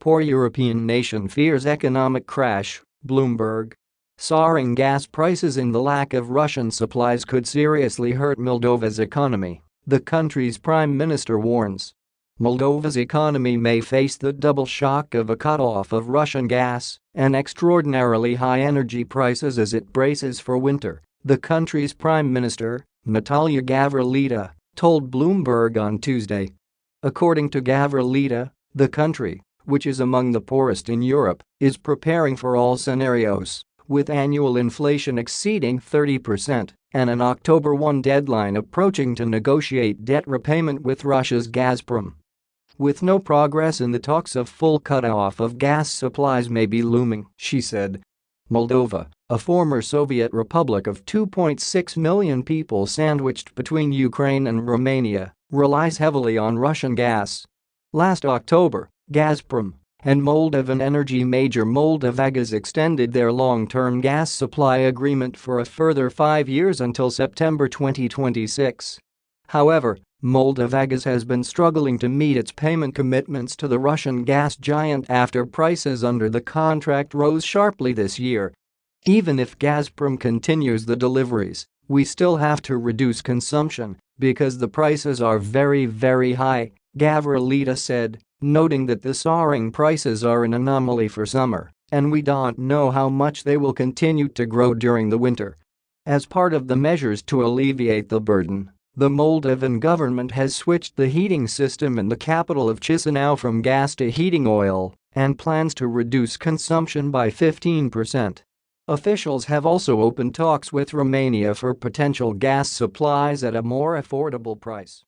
poor European nation fears economic crash, Bloomberg. Soaring gas prices and the lack of Russian supplies could seriously hurt Moldova's economy, the country's prime minister warns. Moldova's economy may face the double shock of a cutoff of Russian gas and extraordinarily high energy prices as it braces for winter, the country's prime minister, Natalia Gavrilita, told Bloomberg on Tuesday. According to Gavrilita, the country, which is among the poorest in Europe, is preparing for all scenarios, with annual inflation exceeding 30% and an October 1 deadline approaching to negotiate debt repayment with Russia's Gazprom. With no progress in the talks of full cut-off of gas supplies may be looming, she said. Moldova, a former Soviet republic of 2.6 million people sandwiched between Ukraine and Romania, relies heavily on Russian gas. Last October, Gazprom and Moldovan energy major Moldovagaz extended their long-term gas supply agreement for a further five years until September 2026. However, Moldovagaz has been struggling to meet its payment commitments to the Russian gas giant after prices under the contract rose sharply this year. Even if Gazprom continues the deliveries, we still have to reduce consumption because the prices are very very high, Gavrilita said, noting that the soaring prices are an anomaly for summer and we don't know how much they will continue to grow during the winter. As part of the measures to alleviate the burden, the Moldovan government has switched the heating system in the capital of Chisinau from gas to heating oil and plans to reduce consumption by 15%. Officials have also opened talks with Romania for potential gas supplies at a more affordable price.